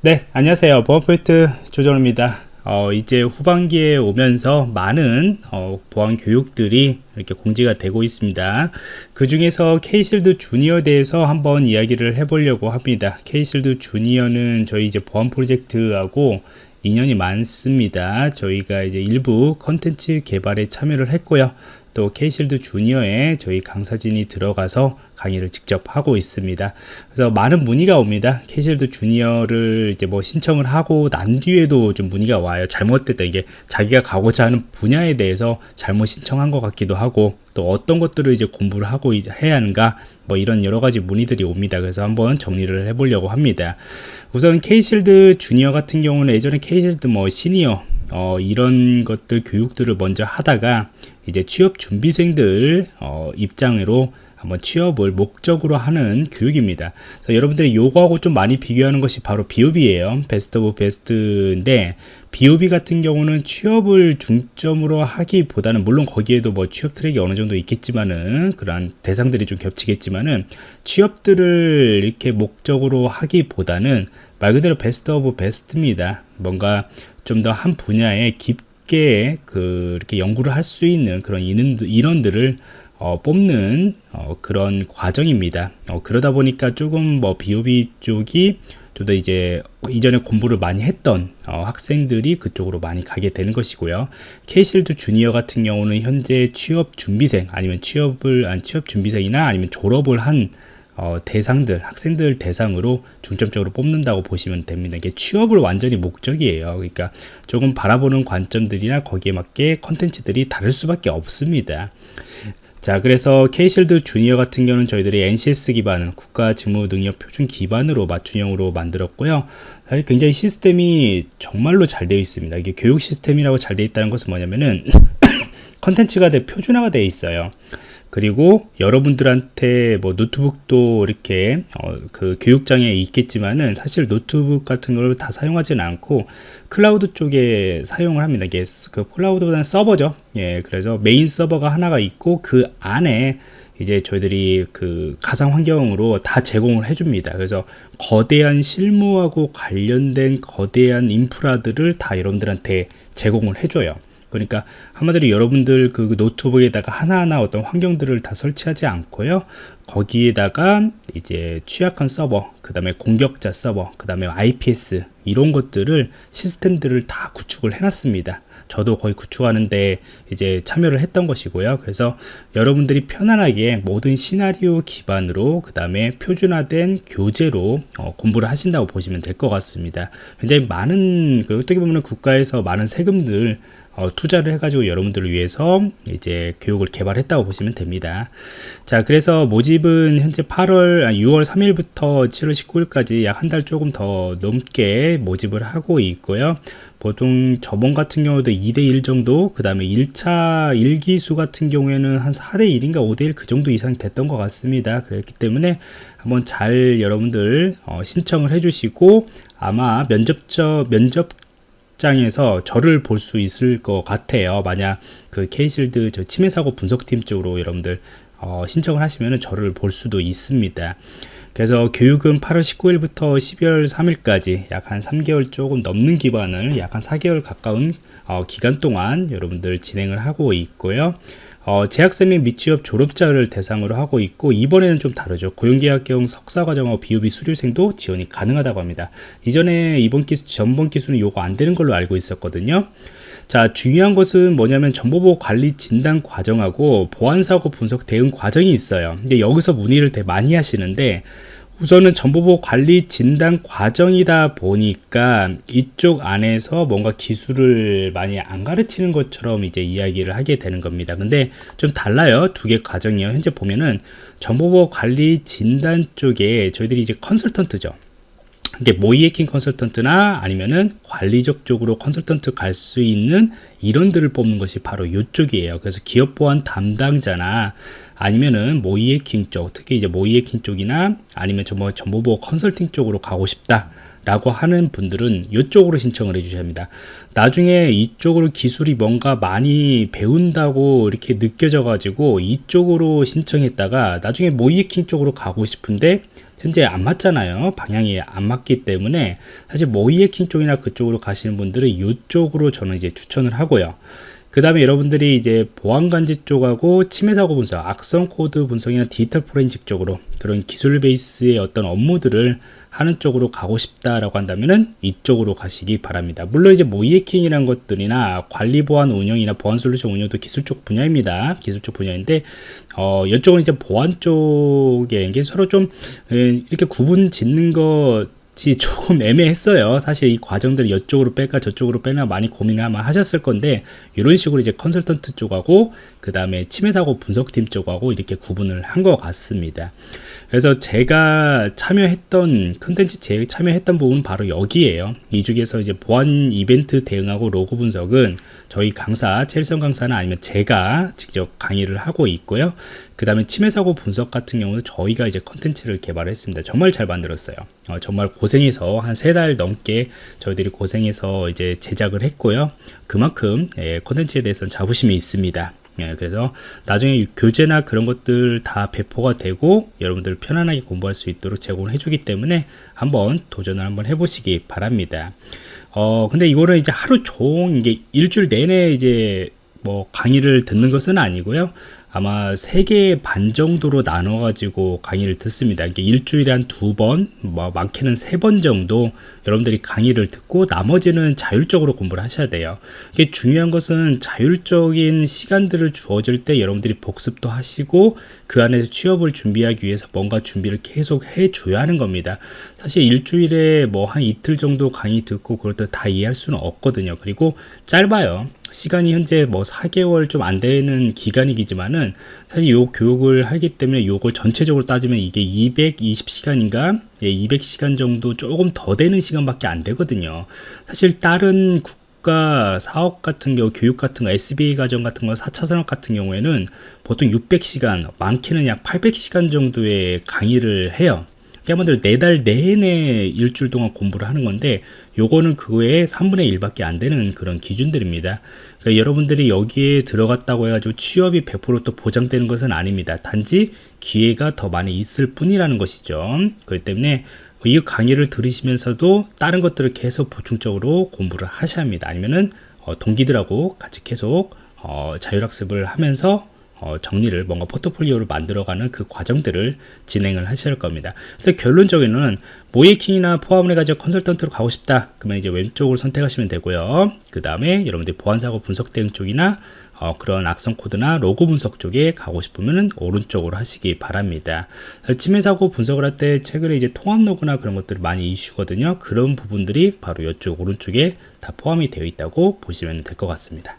네 안녕하세요. 보안포인트 조정입니다. 어, 이제 후반기에 오면서 많은 어, 보안 교육들이 이렇게 공지가 되고 있습니다. 그 중에서 K실드 주니어에 대해서 한번 이야기를 해보려고 합니다. K실드 주니어는 저희 이제 보안 프로젝트하고 인연이 많습니다. 저희가 이제 일부 컨텐츠 개발에 참여를 했고요 또 K실드 주니어에 저희 강사진이 들어가서 강의를 직접 하고 있습니다. 그래서 많은 문의가 옵니다. K실드 주니어를 이제 뭐 신청을 하고 난 뒤에도 좀 문의가 와요. 잘못됐다. 이게 자기가 가고자 하는 분야에 대해서 잘못 신청한 것 같기도 하고 또 어떤 것들을 이제 공부를 하고 해야 하는가 뭐 이런 여러 가지 문의들이 옵니다. 그래서 한번 정리를 해보려고 합니다. 우선 K실드 주니어 같은 경우는 예전에 K실드 뭐 시니어 어, 이런 것들 교육들을 먼저 하다가 이제 취업 준비생들 어, 입장으로 한번 취업을 목적으로 하는 교육입니다. 그래서 여러분들이 요거하고 좀 많이 비교하는 것이 바로 BOB예요. Best of Best인데 BOB 같은 경우는 취업을 중점으로 하기보다는 물론 거기에도 뭐 취업 트랙이 어느 정도 있겠지만은 그러한 대상들이 좀 겹치겠지만은 취업들을 이렇게 목적으로 하기보다는 말 그대로 Best of Best입니다. 뭔가 좀 더 한 분야에 깊게 그 이렇게 연구를 할 수 있는 그런 인원들을 어, 뽑는 어, 그런 과정입니다. 어, 그러다 보니까 조금 뭐 비오비 쪽이 좀 더 이제 이전에 공부를 많이 했던 어, 학생들이 그쪽으로 많이 가게 되는 것이고요. 케이실드 주니어 같은 경우는 현재 취업 준비생 아니면 취업을 안 취업 준비생이나 아니면 졸업을 한 어, 대상들 학생들 대상으로 중점적으로 뽑는다고 보시면 됩니다. 이게 취업을 완전히 목적이에요. 그러니까 조금 바라보는 관점들이나 거기에 맞게 컨텐츠들이 다를 수밖에 없습니다. 자 그래서 K실드 주니어 같은 경우는 저희들이 NCS 기반 국가직무능력표준 기반으로 맞춤형으로 만들었고요. 사실 굉장히 시스템이 정말로 잘 되어 있습니다. 이게 교육 시스템이라고 잘 되어 있다는 것은 뭐냐면은 컨텐츠가 표준화가 되어 있어요 그리고 여러분들한테 뭐 노트북도 이렇게 어, 그 교육장에 있겠지만은 사실 노트북 같은 걸 다 사용하지는 않고 클라우드 쪽에 사용을 합니다. 이게 그 클라우드보다는 서버죠. 예, 그래서 메인 서버가 하나가 있고 그 안에 이제 저희들이 그 가상 환경으로 다 제공을 해줍니다. 그래서 거대한 실무하고 관련된 거대한 인프라들을 다 여러분들한테 제공을 해줘요. 그러니까 한마디로 여러분들 그 노트북에다가 하나하나 어떤 환경들을 다 설치하지 않고요. 거기에다가 이제 취약한 서버 그 다음에 공격자 서버 그 다음에 IPS 이런 것들을 시스템들을 다 구축을 해놨습니다. 저도 거의 구축하는데 이제 참여를 했던 것이고요. 그래서 여러분들이 편안하게 모든 시나리오 기반으로 그 다음에 표준화된 교재로 어, 공부를 하신다고 보시면 될 것 같습니다. 굉장히 많은 그 어떻게 보면 국가에서 많은 세금들 어, 투자를 해가지고 여러분들을 위해서 이제 교육을 개발했다고 보시면 됩니다. 자, 그래서 모집은 현재 8월, 6월 3일부터 7월 19일까지 약 한 달 조금 더 넘게 모집을 하고 있고요. 보통 저번 같은 경우도 2대1 정도, 그 다음에 1차 1기수 같은 경우에는 한 4대1인가 5대1 그 정도 이상 됐던 것 같습니다. 그렇기 때문에 한번 잘 여러분들 어, 신청을 해주시고 아마 면접저, 면접 장에서 저를 볼 수 있을 것 같아요. 만약 그 K실드 저 침해 사고 분석팀 쪽으로 여러분들 어, 신청을 하시면 저를 볼 수도 있습니다. 그래서 교육은 8월 19일부터 12월 3일까지 약 한 3개월 조금 넘는 기간을 약 한 4개월 가까운 어, 기간 동안 여러분들 진행을 하고 있고요 어, 재학생 및 미취업 졸업자를 대상으로 하고 있고 이번에는 좀 다르죠. 고용계약경 석사과정하고 비유비 수료생도 지원이 가능하다고 합니다. 이전에 이번 기수 전번 기수는 요거 안 되는 걸로 알고 있었거든요. 자 중요한 것은 뭐냐면 정보보호 관리 진단 과정하고 보안사고 분석 대응 과정이 있어요. 근데 여기서 문의를 되게 많이 하시는데 우선은 정보보호 관리 진단 과정이다 보니까 이쪽 안에서 뭔가 기술을 많이 안 가르치는 것처럼 이제 이야기를 하게 되는 겁니다. 근데 좀 달라요. 두 개 과정이요. 현재 보면은 정보보호 관리 진단 쪽에 저희들이 이제 컨설턴트죠. 이게 모이에킹 컨설턴트나 아니면은 관리적 쪽으로 컨설턴트 갈 수 있는 이론들을 뽑는 것이 바로 이쪽이에요. 그래서 기업 보안 담당자나 아니면은 모이에킹 쪽, 특히 이제 모이에킹 쪽이나 아니면 정보, 정보 보호 컨설팅 쪽으로 가고 싶다. 라고 하는 분들은 이쪽으로 신청을 해 주셔야 합니다 나중에 이쪽으로 기술이 뭔가 많이 배운다고 이렇게 느껴져 가지고 이쪽으로 신청했다가 나중에 모의해킹 쪽으로 가고 싶은데 현재 안 맞잖아요. 방향이 안 맞기 때문에 사실 모의 해킹 쪽이나 그쪽으로 가시는 분들은 이쪽으로 저는 이제 추천을 하고요. 그 다음에 여러분들이 이제 보안관제 쪽하고 침해 사고 분석, 악성 코드 분석이나 디지털 포렌식 쪽으로 그런 기술 베이스의 어떤 업무들을 하는 쪽으로 가고 싶다라고 한다면은 이쪽으로 가시기 바랍니다. 물론 이제 모이해킹이란 것들이나 관리 보안 운영이나 보안 솔루션 운영도 기술 쪽 분야입니다. 기술 쪽 분야인데 어 이쪽은 이제 보안 쪽에 이게 서로 좀 이렇게 구분 짓는 것 조금 애매했어요. 사실 이 과정들을 이쪽으로 뺄까 저쪽으로 빼나 많이 고민을 아마 하셨을 건데 이런 식으로 이제 컨설턴트 쪽하고 그 다음에 침해 사고 분석팀 쪽하고 이렇게 구분을 한 것 같습니다. 그래서 제가 참여했던 컨텐츠 제 참여했던 부분은 바로 여기에요. 이 중에서 이제 보안 이벤트 대응하고 로그 분석은 저희 강사 첼성 강사는 아니면 제가 직접 강의를 하고 있고요. 그 다음에 침해 사고 분석 같은 경우는 저희가 이제 컨텐츠를 개발을 했습니다. 정말 잘 만들었어요. 어, 정말 고 생해서 한 세 달 넘게 저희들이 고생해서 이제 제작을 했고요. 그만큼 예, 컨텐츠에 대해서는 자부심이 있습니다. 예, 그래서 나중에 교재나 그런 것들 다 배포가 되고 여러분들 편안하게 공부할 수 있도록 제공을 해주기 때문에 한번 도전을 한번 해보시기 바랍니다. 어, 근데 이거는 이제 하루 종 이게 일주일 내내 이제 뭐 강의를 듣는 것은 아니고요. 아마 3개 반 정도로 나눠 가지고 강의를 듣습니다. 이게 일주일에 한 두 번, 뭐 많게는 세 번 정도 여러분들이 강의를 듣고 나머지는 자율적으로 공부를 하셔야 돼요. 이게 중요한 것은 자율적인 시간들을 주어질 때 여러분들이 복습도 하시고 그 안에서 취업을 준비하기 위해서 뭔가 준비를 계속 해 줘야 하는 겁니다. 사실 일주일에 뭐 한 이틀 정도 강의 듣고 그걸 다 이해할 수는 없거든요. 그리고 짧아요. 시간이 현재 뭐 4개월 좀 안 되는 기간이기지만은 사실 요 교육을 하기 때문에 요걸 전체적으로 따지면 이게 220시간인가? 예, 200시간 정도 조금 더 되는 시간밖에 안 되거든요. 사실 다른 국가 사업 같은 경우 교육 같은 거 SBA 과정 같은 거 4차 산업 같은 경우에는 보통 600시간 많게는 약 800시간 정도의 강의를 해요. 여러분들 네달 내내 일주일 동안 공부를 하는 건데 요거는 그거의 3분의 1밖에 안 되는 그런 기준들입니다. 그러니까 여러분들이 여기에 들어갔다고 해가지고 취업이 100%또 보장되는 것은 아닙니다. 단지 기회가 더 많이 있을 뿐이라는 것이죠. 그렇기 때문에 이 강의를 들으시면서도 다른 것들을 계속 보충적으로 공부를 하셔야 합니다. 아니면은 어, 동기들하고 같이 계속 어, 자율학습을 하면서 어, 정리를 뭔가 포트폴리오를 만들어가는 그 과정들을 진행을 하실 겁니다. 그래서 결론적으로는 모이킹이나 포함을 해가지고 컨설턴트로 가고 싶다. 그러면 이제 왼쪽을 선택하시면 되고요. 그 다음에 여러분들 보안사고 분석 대응 쪽이나 어, 그런 악성 코드나 로고 분석 쪽에 가고 싶으면 오른쪽으로 하시기 바랍니다. 침해 사고 분석을 할 때 최근에 이제 통합 로그나 그런 것들이 많이 이슈거든요. 그런 부분들이 바로 이쪽 오른쪽에 다 포함이 되어 있다고 보시면 될 것 같습니다.